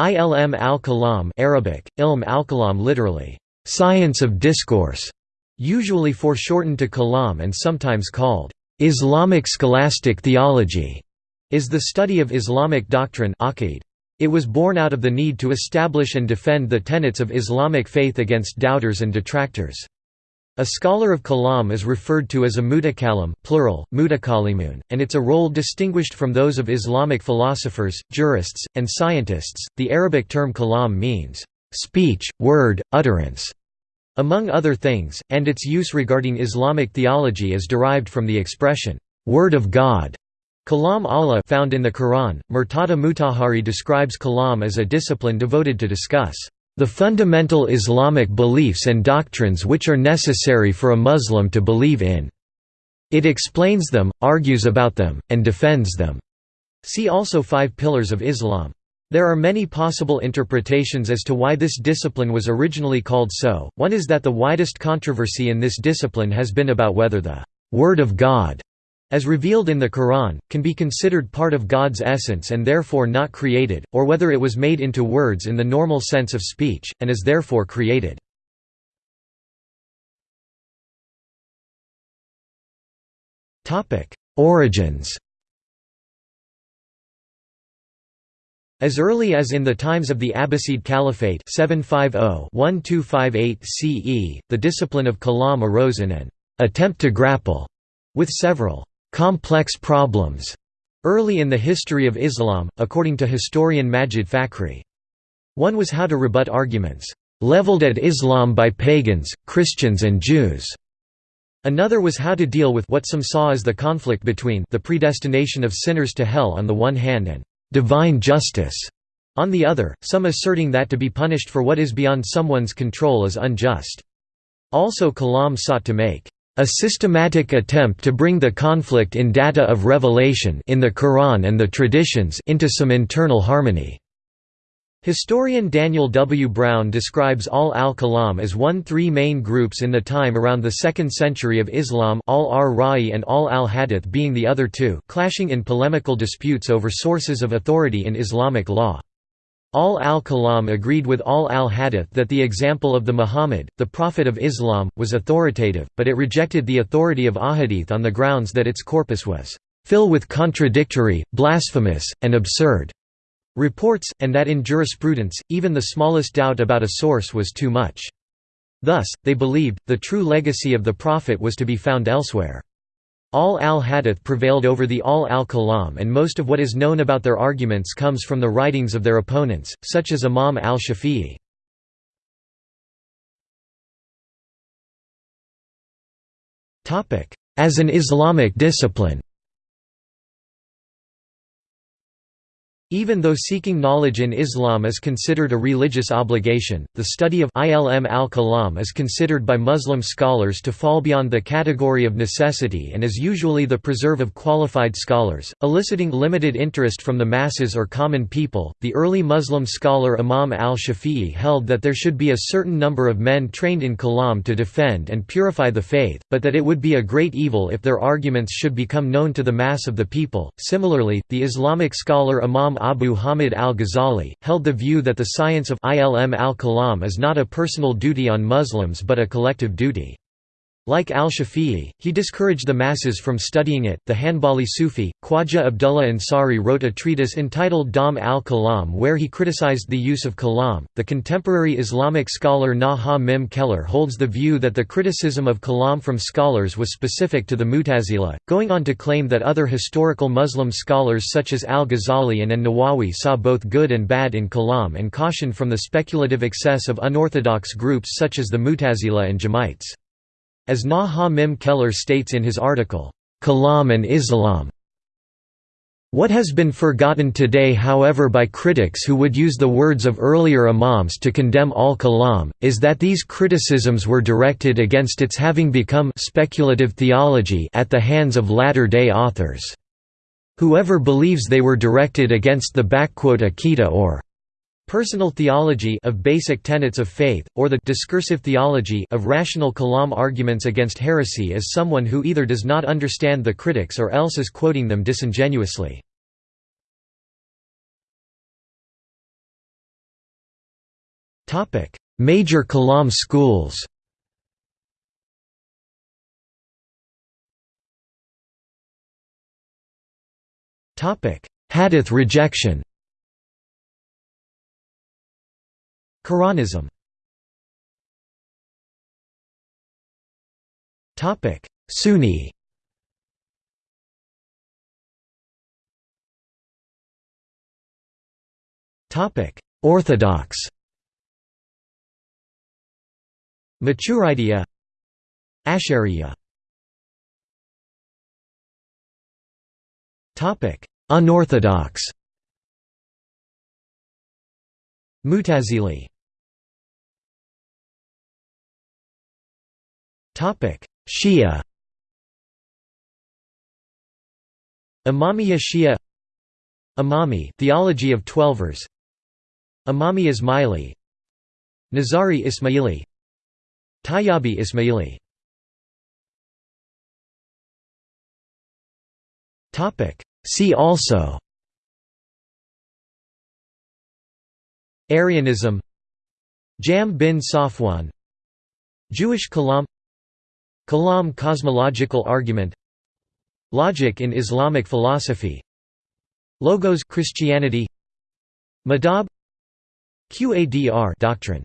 Ilm al-Kalam Arabic, ilm al-Kalam literally, "...science of discourse", usually foreshortened to Kalam and sometimes called, "...Islamic scholastic theology", is the study of Islamic doctrine It was born out of the need to establish and defend the tenets of Islamic faith against doubters and detractors. A scholar of kalam is referred to as a mutakalim plural, and it's a role distinguished from those of Islamic philosophers, jurists, and scientists. The Arabic term kalam means speech, word, utterance, among other things, and its use regarding Islamic theology is derived from the expression word of God. Kalam Allah found in the Quran. Murtada Mutahhari describes kalam as a discipline devoted to discuss the fundamental Islamic beliefs and doctrines which are necessary for a Muslim to believe in. It explains them, argues about them, and defends them. See also Five Pillars of Islam. There are many possible interpretations as to why this discipline was originally called so. One is that the widest controversy in this discipline has been about whether the Word of God as revealed in the Quran, can be considered part of God's essence and therefore not created, or whether it was made into words in the normal sense of speech, and is therefore created. Origins As early as in the times of the Abbasid Caliphate 750-1258 CE, the discipline of kalam arose in an attempt to grapple with several complex problems early in the history of Islam, according to historian Majid Fakhri. One was how to rebut arguments leveled at Islam by pagans, Christians and Jews. Another was how to deal with what some saw as the conflict between the predestination of sinners to hell on the one hand and divine justice on the other, some asserting that to be punished for what is beyond someone's control is unjust. Also Kalam sought to make a systematic attempt to bring the conflict in data of revelation in the Quran and the traditions into some internal harmony. Historian Daniel W. Brown describes ahl al-Kalam as one three main groups in the time around the 2nd century of Islam ahl ar-Ra'i and ahl al-Hadith being the other two clashing in polemical disputes over sources of authority in Islamic law. Ahl al-Kalam agreed with Ahl al-Hadith that the example of the Muhammad, the Prophet of Islam, was authoritative, but it rejected the authority of Ahadith on the grounds that its corpus was "...fill with contradictory, blasphemous, and absurd." reports, and that in jurisprudence, even the smallest doubt about a source was too much. Thus, they believed, the true legacy of the Prophet was to be found elsewhere. Ahl al-Hadith prevailed over the Ahl al-Kalam and most of what is known about their arguments comes from the writings of their opponents, such as Imam al-Shafi'i. As an Islamic discipline Even though seeking knowledge in Islam is considered a religious obligation, the study of ilm al-kalam is considered by Muslim scholars to fall beyond the category of necessity and is usually the preserve of qualified scholars, eliciting limited interest from the masses or common people. The early Muslim scholar Imam al-Shafi'i held that there should be a certain number of men trained in kalam to defend and purify the faith, but that it would be a great evil if their arguments should become known to the mass of the people. Similarly, the Islamic scholar Imam Abu Hamid al-Ghazali, held the view that the science of ilm al-kalam is not a personal duty on Muslims but a collective duty. Like al-Shafi'i, he discouraged the masses from studying it. The Hanbali Sufi, Khwaja Abdullah Ansari wrote a treatise entitled Dhamm al-Kalam where he criticized the use of kalam. The contemporary Islamic scholar Nuh Ha Mim Keller holds the view that the criticism of kalam from scholars was specific to the Mutazila, going on to claim that other historical Muslim scholars such as al-Ghazali and an-Nawawi saw both good and bad in kalam and cautioned from the speculative excess of unorthodox groups such as the Mutazila and Jahmites. As Nuh Ha Mim Keller states in his article, Kalam and Islam, what has been forgotten today however by critics who would use the words of earlier imams to condemn al-kalam, is that these criticisms were directed against its having become speculative theology at the hands of latter-day authors. Whoever believes they were directed against the Aqida or personal theology of basic tenets of faith, or the discursive theology of rational kalam arguments against heresy is someone who either does not understand the critics or else is quoting them disingenuously. Major Kalam schools Hadith rejection Quranism. Sunni. Topic Orthodox. Maturidiyya Ash'ariyya Unorthodox Mutazili. Topic. Shia. Imamiyya Shia. Imami Theology of Twelvers Imami Ismaili. Nizari Ismaili. Tayyabi Ismaili. Topic. See also Arianism. Jahm bin Safwan. Jewish Kalam. Kalam cosmological argument. Logic in Islamic philosophy. Logos Christianity. Madhab. Qadr doctrine